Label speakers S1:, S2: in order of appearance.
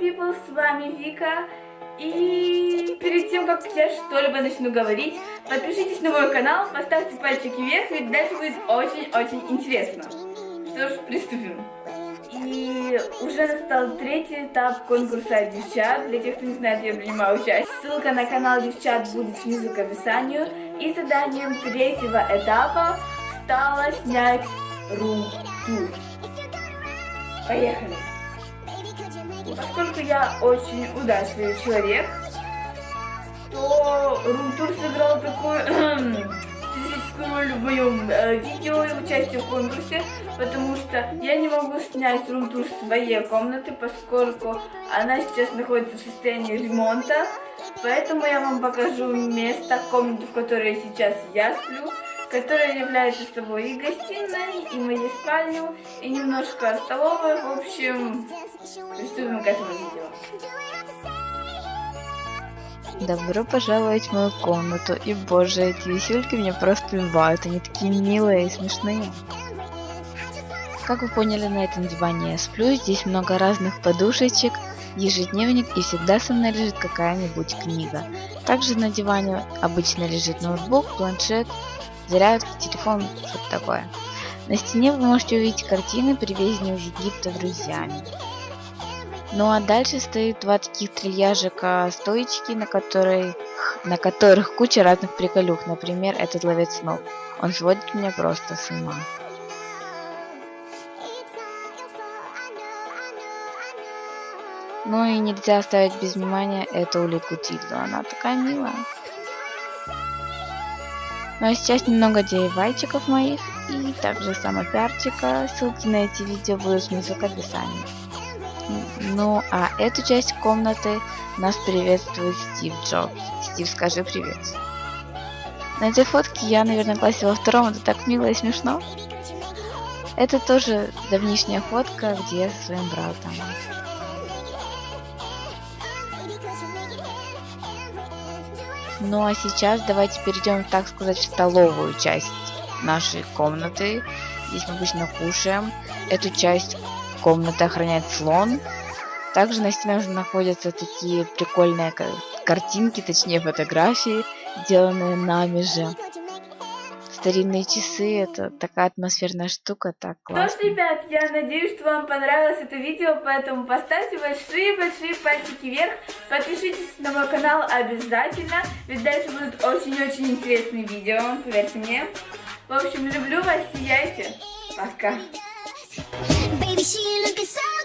S1: People, с вами Вика. И перед тем, как я что-либо начну говорить, подпишитесь на мой канал, поставьте пальчики вверх, ведь дальше будет очень-очень интересно. Что ж, приступим. И уже настал третий этап конкурса девчат. Для тех, кто не знает, я принимаю участие. Ссылка на канал девчат будет внизу к описанию. И заданием третьего этапа стало снять рум-тур. Поехали! Поскольку я очень удачливый человек, то рум-тур сыграл такую специфическую роль в моем э, видео и участии в конкурсе, потому что я не могу снять рум-тур своей комнаты, поскольку она сейчас находится в состоянии ремонта, поэтому я вам покажу место, комнату, в которой сейчас я сплю, которая является собой и гостиной, и моей спальню, и немножко столовой. В общем, приступим к этому видео.
S2: Добро пожаловать в мою комнату. И боже, эти висельки меня просто убивают. Они такие милые и смешные. Как вы поняли, на этом диване я сплю. Здесь много разных подушечек, ежедневник и всегда со мной лежит какая-нибудь книга. Также на диване обычно лежит ноутбук, планшет, зарядка, телефон, что-то такое. На стене вы можете увидеть картины, привезенные из Египта друзьями. Ну а дальше стоит два таких трильяжика стоечки, на, которой, на которых куча разных приколюх. Например, этот ловец снов. Он сводит меня просто с ума. Ну и нельзя оставить без внимания эту улитку Тильду. Она такая милая. Ну а сейчас немного девайчиков моих и также самопиарчика. Ссылки на эти видео будут внизу в описании. Ну а эту часть комнаты нас приветствует Стив Джобс. Стив, скажи привет. На этой фотке я, наверное, классе во втором, это так мило и смешно. Это тоже давнишняя фотка, где я со своим братом. Ну а сейчас давайте перейдем, так сказать, в столовую часть нашей комнаты. Здесь мы обычно кушаем. Эту часть комнаты охраняет слон. Также на стенах находятся такие прикольные картинки, точнее фотографии, сделанные нами же старинные часы, это такая атмосферная штука, так классно.
S1: Что ж, ребят, я надеюсь, что вам понравилось это видео, поэтому поставьте большие-большие пальчики вверх, подпишитесь на мой канал обязательно, ведь дальше будут очень-очень интересные видео, поверьте мне. В общем, люблю вас, сияйте, пока. she looking so